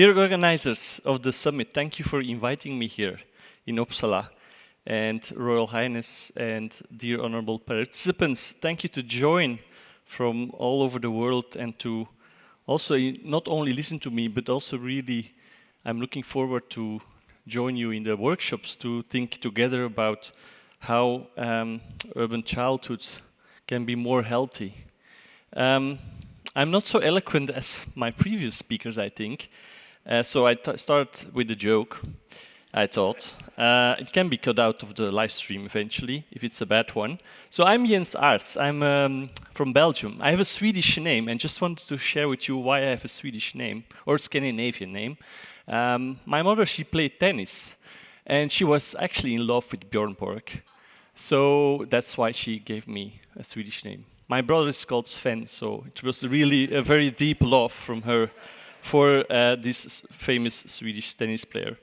Dear organizers of the summit, thank you for inviting me here in Uppsala. And Royal Highness and dear honorable participants, thank you to join from all over the world and to also not only listen to me, but also really, I'm looking forward to join you in the workshops to think together about how um, urban childhoods can be more healthy. Um, I'm not so eloquent as my previous speakers, I think. Uh, so I start with a joke, I thought. Uh, it can be cut out of the live stream eventually, if it's a bad one. So I'm Jens Aerts, I'm um, from Belgium. I have a Swedish name and just wanted to share with you why I have a Swedish name, or Scandinavian name. Um, my mother, she played tennis, and she was actually in love with Björn Borg. So that's why she gave me a Swedish name. My brother is called Sven, so it was really a very deep love from her for uh, this famous Swedish tennis player.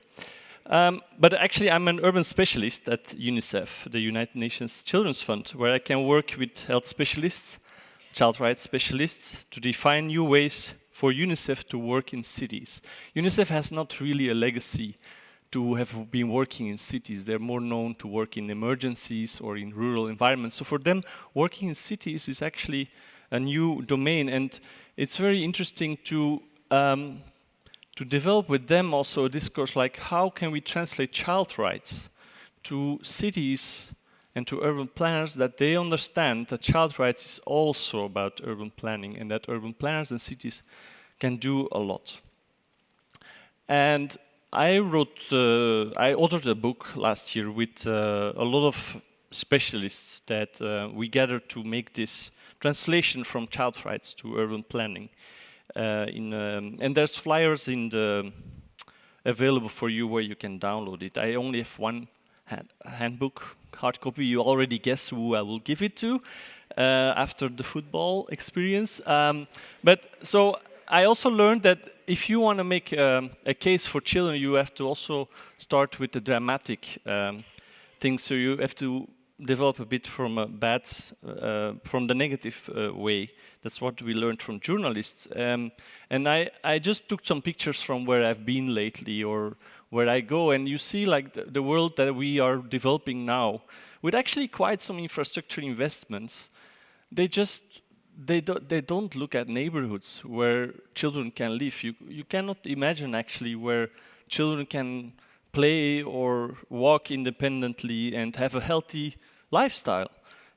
Um, but actually, I'm an urban specialist at UNICEF, the United Nations Children's Fund, where I can work with health specialists, child rights specialists, to define new ways for UNICEF to work in cities. UNICEF has not really a legacy to have been working in cities. They're more known to work in emergencies or in rural environments. So for them, working in cities is actually a new domain. And it's very interesting to, um, to develop with them also a discourse like how can we translate child rights to cities and to urban planners that they understand that child rights is also about urban planning and that urban planners and cities can do a lot. And I wrote, uh, I authored a book last year with uh, a lot of specialists that uh, we gathered to make this translation from child rights to urban planning. Uh, in, um, and there's flyers in the available for you where you can download it. I only have one hand, handbook, hard copy. You already guess who I will give it to uh, after the football experience. Um, but so I also learned that if you want to make um, a case for children, you have to also start with the dramatic um, things. So you have to develop a bit from a bad, uh, from the negative uh, way. That's what we learned from journalists. Um, and I, I just took some pictures from where I've been lately or where I go, and you see like the, the world that we are developing now, with actually quite some infrastructure investments. They just they, do, they don't look at neighborhoods where children can live. You, you cannot imagine actually where children can play or walk independently and have a healthy lifestyle.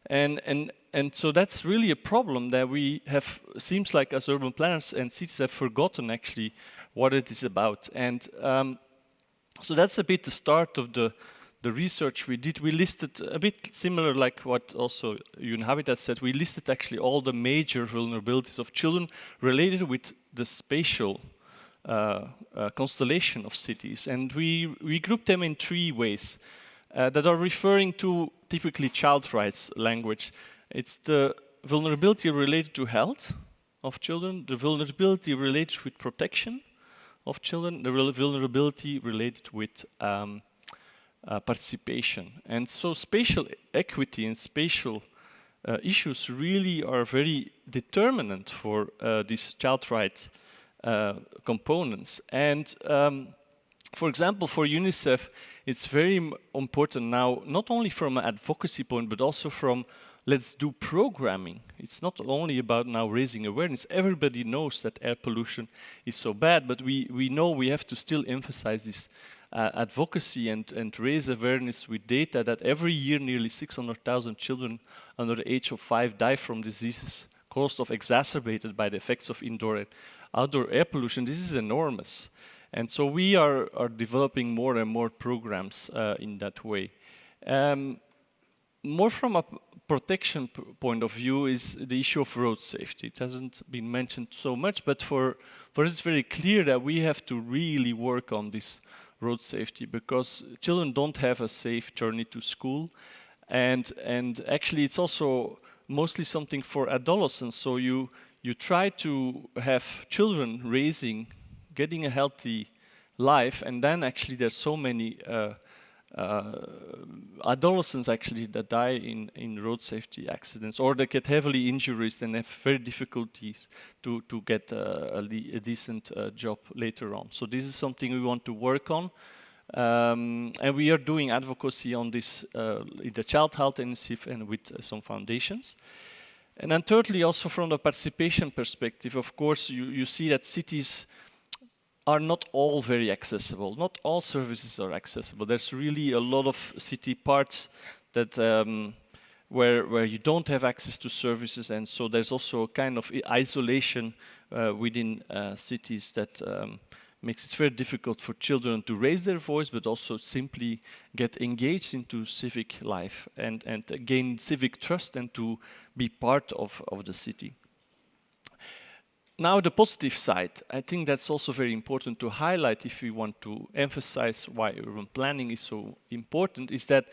And, and, and so that's really a problem that we have, seems like as urban planners and cities have forgotten actually what it is about. And um, so that's a bit the start of the the research we did, we listed a bit similar like what also UN Habitat said, we listed actually all the major vulnerabilities of children related with the spatial uh, uh, constellation of cities. And we, we grouped them in three ways uh, that are referring to typically child rights language. It's the vulnerability related to health of children, the vulnerability related with protection of children, the vulnerability related with um, uh, participation. And so spatial equity and spatial uh, issues really are very determinant for uh, these child rights uh, components. And um, for example, for UNICEF, it's very important now, not only from an advocacy point, but also from let's do programming. It's not only about now raising awareness. Everybody knows that air pollution is so bad, but we, we know we have to still emphasize this uh, advocacy and, and raise awareness with data that every year nearly 600,000 children under the age of five die from diseases caused of exacerbated by the effects of indoor and outdoor air pollution. This is enormous. And so we are, are developing more and more programs uh, in that way. Um, more from a protection point of view is the issue of road safety. It hasn't been mentioned so much, but for, for us it's very clear that we have to really work on this road safety because children don't have a safe journey to school and and actually it's also mostly something for adolescents so you you try to have children raising getting a healthy life and then actually there's so many uh, uh, adolescents actually that die in, in road safety accidents or they get heavily injuries and have very difficulties to, to get uh, a, a, decent uh, job later on. So this is something we want to work on. Um, and we are doing advocacy on this uh, in the Child Health Initiative and with uh, some foundations. And then thirdly, also from the participation perspective, of course, you, you see that cities are not all very accessible. Not all services are accessible. There's really a lot of city parts that um, where where you don't have access to services, and so there's also a kind of isolation uh, within uh, cities that um, makes it very difficult for children to raise their voice, but also simply get engaged into civic life and and gain civic trust and to be part of of the city. Now the positive side, I think that's also very important to highlight if we want to emphasize why urban planning is so important, is that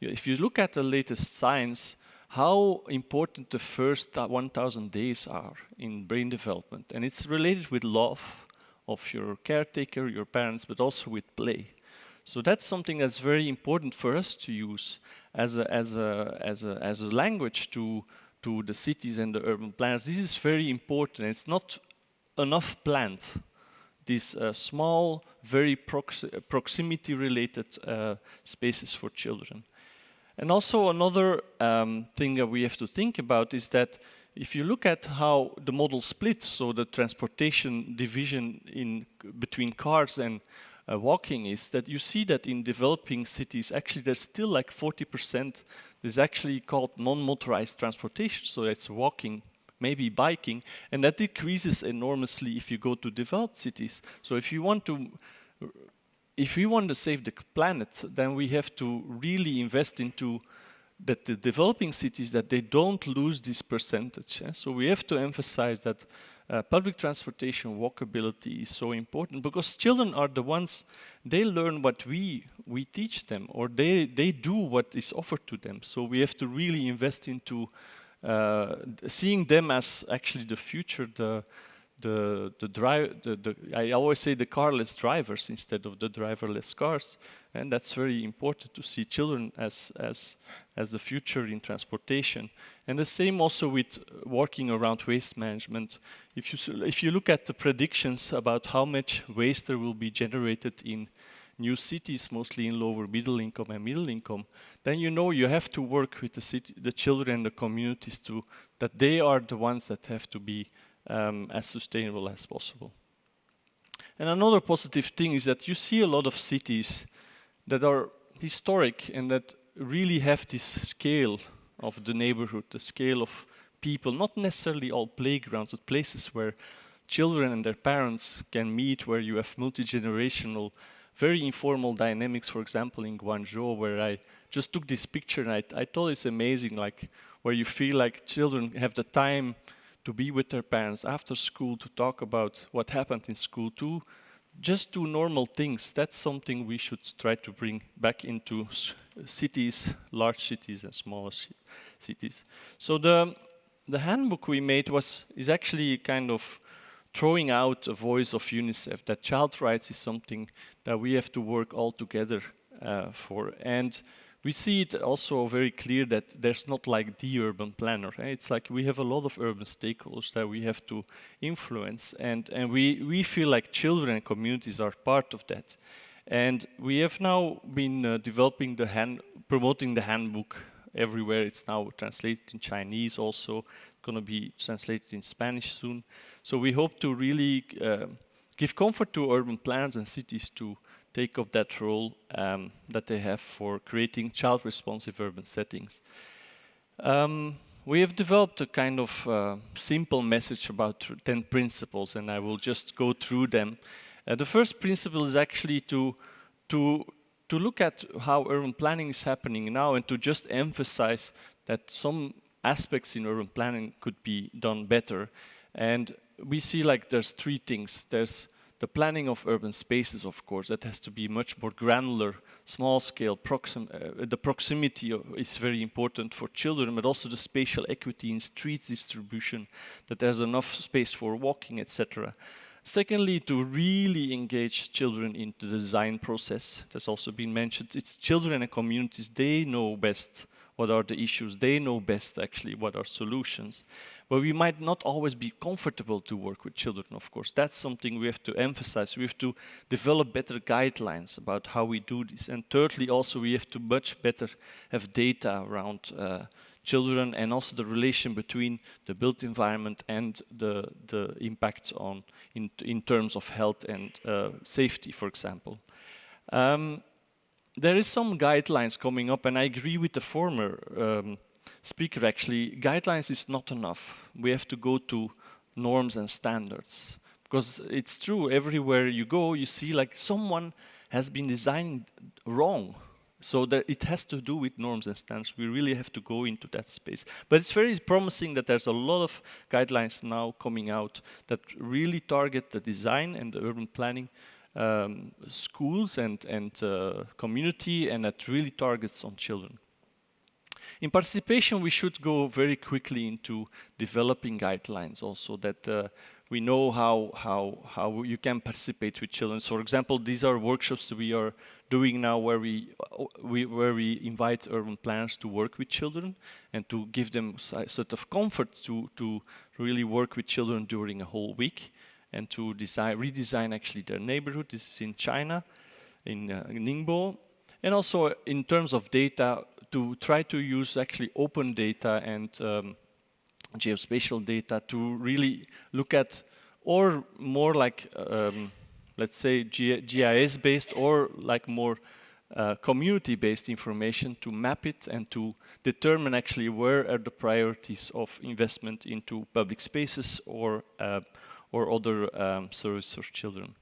if you look at the latest science, how important the first 1,000 days are in brain development. And it's related with love of your caretaker, your parents, but also with play. So that's something that's very important for us to use as a, as a, as a, as a language to to the cities and the urban planners. This is very important. It's not enough planned. These uh, small, very prox proximity-related uh, spaces for children. And also another um, thing that we have to think about is that if you look at how the modal split, so the transportation division in between cars and uh, walking is that you see that in developing cities, actually there's still like 40% is actually called non-motorized transportation, so it's walking, maybe biking, and that decreases enormously if you go to developed cities. So if you want to, if we want to save the planet, then we have to really invest into that the developing cities that they don't lose this percentage. So we have to emphasize that uh, public transportation walkability is so important because children are the ones they learn what we we teach them or they they do what is offered to them. So we have to really invest into uh, seeing them as actually the future the the the drive the, the I always say the carless drivers instead of the driverless cars and that's very important to see children as as as the future in transportation. And the same also with working around waste management. If you if you look at the predictions about how much waste there will be generated in new cities mostly in lower middle income and middle income then you know you have to work with the city the children and the communities to that they are the ones that have to be um, as sustainable as possible. And another positive thing is that you see a lot of cities that are historic and that really have this scale of the neighborhood, the scale of people, not necessarily all playgrounds, but places where children and their parents can meet, where you have multi-generational, very informal dynamics, for example, in Guangzhou, where I just took this picture and I, I thought it's amazing, like where you feel like children have the time to be with their parents after school to talk about what happened in school to just do normal things. That's something we should try to bring back into cities, large cities and smaller cities. So the, the handbook we made was, is actually kind of throwing out a voice of UNICEF that child rights is something that we have to work all together uh, for. And we see it also very clear that there's not like the urban planner. Eh? It's like we have a lot of urban stakeholders that we have to influence and, and we, we feel like children and communities are part of that. And we have now been uh, developing the hand, promoting the handbook everywhere. It's now translated in Chinese also, going to be translated in Spanish soon. So we hope to really uh, give comfort to urban planners and cities to take up that role um, that they have for creating child-responsive urban settings. Um, we have developed a kind of uh, simple message about 10 principles and I will just go through them. Uh, the first principle is actually to, to, to look at how urban planning is happening now and to just emphasize that some aspects in urban planning could be done better. And we see like there's three things. There's the planning of urban spaces, of course, that has to be much more granular, small scale, proxim uh, the proximity is very important for children, but also the spatial equity in street distribution, that there's enough space for walking, etc. Secondly, to really engage children into the design process. That's also been mentioned. It's children and communities, they know best what are the issues. They know best actually what are solutions. But we might not always be comfortable to work with children, of course. That's something we have to emphasize. We have to develop better guidelines about how we do this. And thirdly, also we have to much better have data around uh, children and also the relation between the built environment and the, the impact on in, in terms of health and uh, safety, for example. Um, there is some guidelines coming up and I agree with the former um, speaker actually, guidelines is not enough. We have to go to norms and standards. Because it's true, everywhere you go, you see like someone has been designing wrong. So that it has to do with norms and standards. We really have to go into that space. But it's very promising that there's a lot of guidelines now coming out that really target the design and the urban planning um, schools and, and uh, community and that really targets on children. In participation, we should go very quickly into developing guidelines also that uh, we know how, how, how you can participate with children. So for example, these are workshops we are doing now where we, we, where we invite urban planners to work with children and to give them sort of comfort to, to really work with children during a whole week and to design, redesign actually their neighborhood. This is in China, in, uh, Ningbo. And also in terms of data, to try to use actually open data and um, geospatial data to really look at, or more like, um, let's say GIS-based or like more uh, community-based information to map it and to determine actually where are the priorities of investment into public spaces or, uh, or other um, services for children.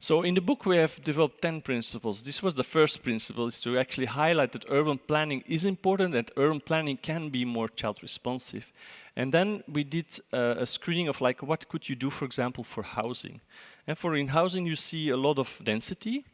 So in the book we have developed 10 principles. This was the first principle, is to actually highlight that urban planning is important that urban planning can be more child responsive. And then we did uh, a screening of like what could you do for example for housing. And for in housing you see a lot of density,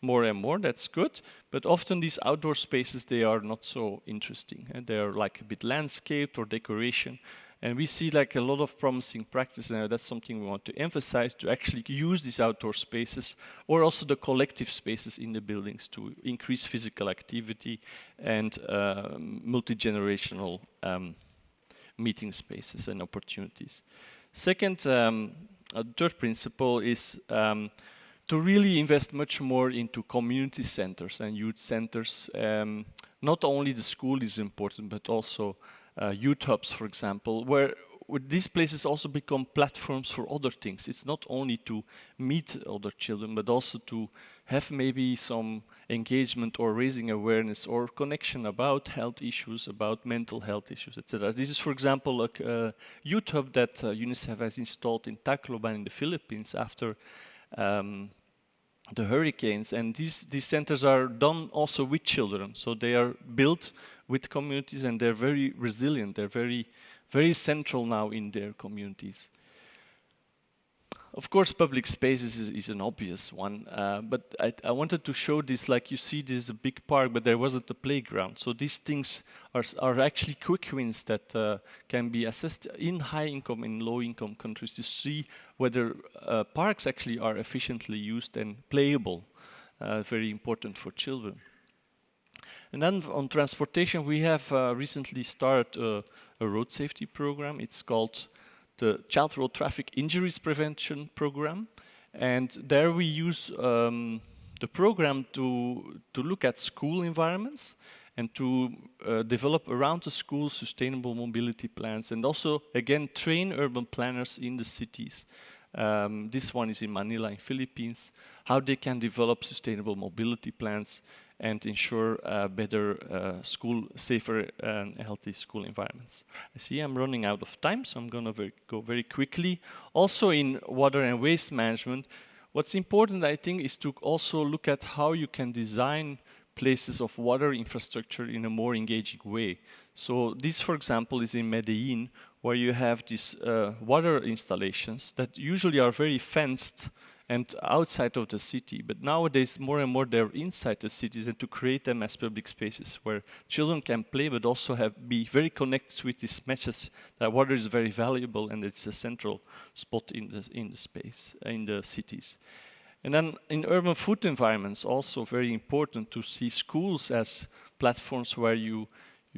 more and more, that's good. But often these outdoor spaces, they are not so interesting. And they are like a bit landscaped or decoration. And we see like a lot of promising practice and that's something we want to emphasize to actually use these outdoor spaces or also the collective spaces in the buildings to increase physical activity and uh, multi-generational um, meeting spaces and opportunities. Second, um, a third principle is um, to really invest much more into community centers and youth centers. Um, not only the school is important, but also uh, for example, where, where these places also become platforms for other things. It's not only to meet other children, but also to have maybe some engagement or raising awareness or connection about health issues, about mental health issues, etc. This is, for example, a uh, youth that uh, UNICEF has installed in Tacloban in the Philippines after um, the hurricanes. And these, these centers are done also with children. So they are built with communities and they're very resilient. They're very, very central now in their communities. Of course, public spaces is, is an obvious one, uh, but I, I, wanted to show this, like you see this is a big park, but there wasn't a playground. So these things are, are actually quick wins that uh, can be assessed in high income and low income countries to see whether uh, parks actually are efficiently used and playable, uh, very important for children. And then on transportation, we have uh, recently started a, a, road safety program. It's called the Child Road Traffic Injuries Prevention Program. And there we use um, the program to, to look at school environments and to uh, develop around the school sustainable mobility plans and also, again, train urban planners in the cities. Um, this one is in Manila in Philippines, how they can develop sustainable mobility plans and ensure uh, better uh, school, safer and healthy school environments. I see I'm running out of time, so I'm going to go very quickly. Also in water and waste management, what's important, I think, is to also look at how you can design places of water infrastructure in a more engaging way. So this, for example, is in Medellin, where you have these uh, water installations that usually are very fenced and outside of the city. But nowadays, more and more they're inside the cities and to create them as public spaces where children can play but also have be very connected with these message that water is very valuable and it's a central spot in the, in the space, in the cities. And then in urban food environments, also very important to see schools as platforms where you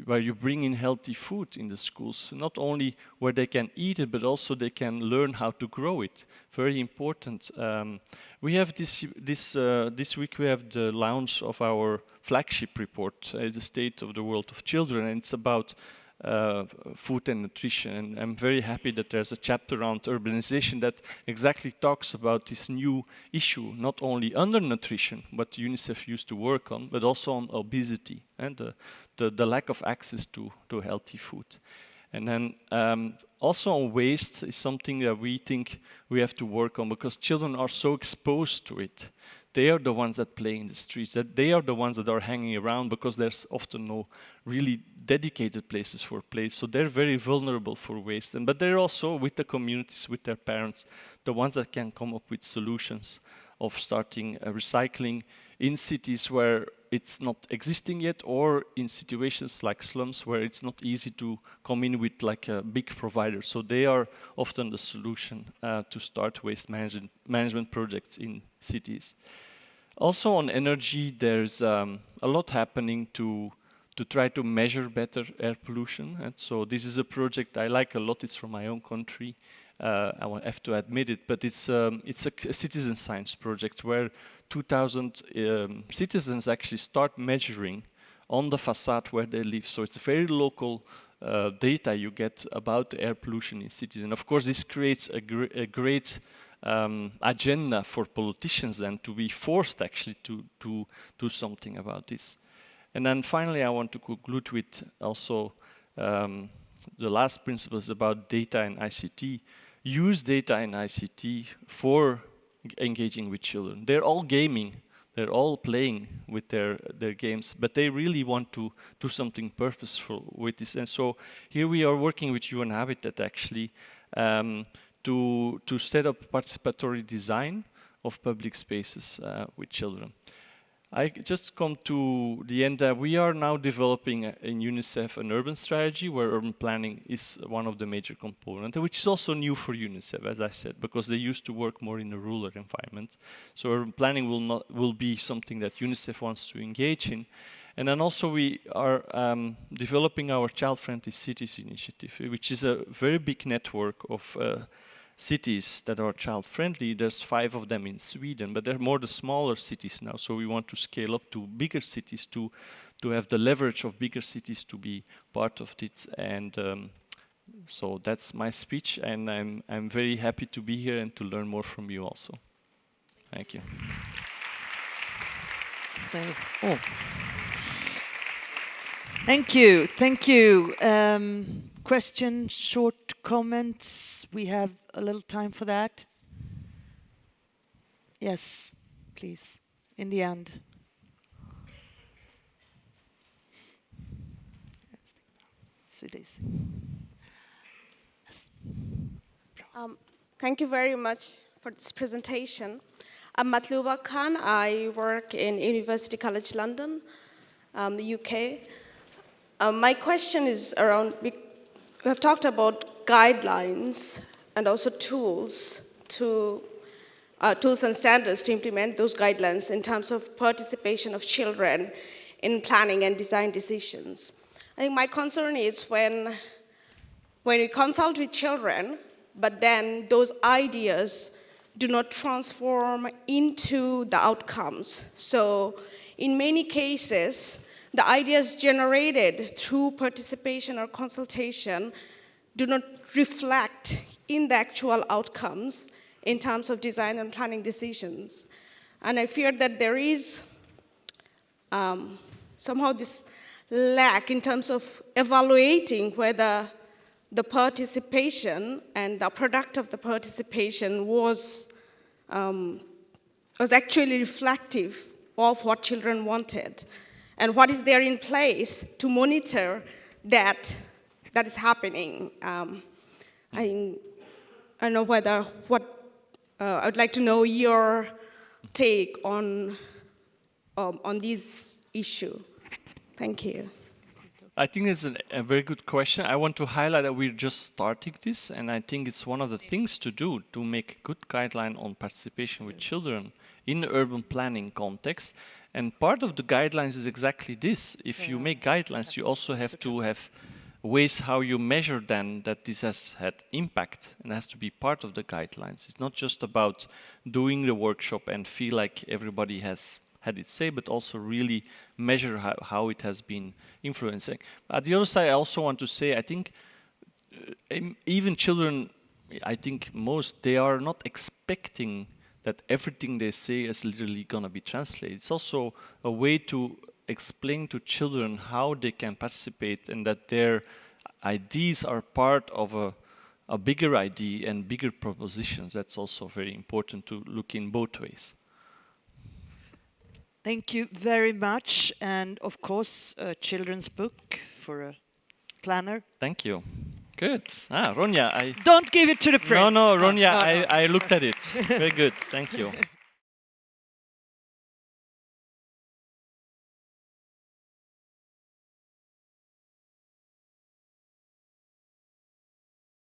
where you bring in healthy food in the schools, not only where they can eat it, but also they can learn how to grow it. Very important. Um, we have this this uh, this week we have the launch of our flagship report, uh, the state of the world of children, and it's about uh, food and nutrition. And I'm very happy that there's a chapter around urbanization that exactly talks about this new issue, not only undernutrition, what UNICEF used to work on, but also on obesity and the, the, the lack of access to, to healthy food. And then um, also on waste is something that we think we have to work on because children are so exposed to it they are the ones that play in the streets, that they are the ones that are hanging around because there's often no really dedicated places for play. So they're very vulnerable for waste. And, but they're also with the communities, with their parents, the ones that can come up with solutions of starting uh, recycling in cities where it's not existing yet or in situations like slums where it's not easy to come in with like a big provider. So they are often the solution uh, to start waste management, management projects in cities. Also on energy, there's um, a lot happening to to try to measure better air pollution. And so this is a project I like a lot. It's from my own country. Uh, I have to admit it, but it's um, it's a, a, citizen science project where 2,000 um, citizens actually start measuring on the facade where they live. So it's very local uh, data you get about air pollution in cities. And of course, this creates a, gr a great um, agenda for politicians then to be forced actually to, to do something about this. And then finally, I want to conclude with also um, the last principles about data and ICT. Use data and ICT for engaging with children. They're all gaming, they're all playing with their, their games, but they really want to do something purposeful with this. And so here we are working with UN Habitat actually um, to, to set up participatory design of public spaces uh, with children. I just come to the end that we are now developing in UNICEF an urban strategy where urban planning is one of the major components, which is also new for UNICEF, as I said, because they used to work more in a rural environment. So urban planning will not will be something that UNICEF wants to engage in. And then also we are um, developing our child-friendly cities initiative, which is a very big network of uh, cities that are child friendly. There's five of them in Sweden, but they're more the smaller cities now. So we want to scale up to bigger cities to to have the leverage of bigger cities to be part of it. And um, so that's my speech, and I'm I'm very happy to be here and to learn more from you also. Thank you. Thank you. Oh. Thank you. Thank you. Um, questions, short comments? We have a little time for that. Yes, please, in the end. Um, thank you very much for this presentation. I'm Matluba Khan. I work in University College London, um, the UK. Um, my question is around we have talked about guidelines and also tools to uh, tools and standards to implement those guidelines in terms of participation of children in planning and design decisions. I think my concern is when, when we consult with children, but then those ideas do not transform into the outcomes. So in many cases, the ideas generated through participation or consultation do not reflect in the actual outcomes in terms of design and planning decisions. And I fear that there is um, somehow this lack in terms of evaluating whether the participation and the product of the participation was, um, was actually reflective of what children wanted and what is there in place to monitor that that is happening. Um, I, I don't know whether what uh, I would like to know your take on, um, on this issue. Thank you. I think it's an, a very good question. I want to highlight that we're just starting this, and I think it's one of the things to do to make good guideline on participation with children in the urban planning context. And part of the guidelines is exactly this. If you make guidelines, you also have to have ways how you measure then that this has had impact and has to be part of the guidelines. It's not just about doing the workshop and feel like everybody has had its say, but also really measure how, how it has been influencing. At the other side, I also want to say, I think uh, even children, I think most, they are not expecting that everything they say is literally going to be translated. It's also a way to explain to children how they can participate and that their ideas are part of a, a bigger idea and bigger propositions. That's also very important to look in both ways. Thank you very much. And of course, a children's book for a planner. Thank you. Good. Ah, Ronja, I... Don't give it to the prince. No, no, Ronja, no, no. I, I looked at it. Very good. Thank you.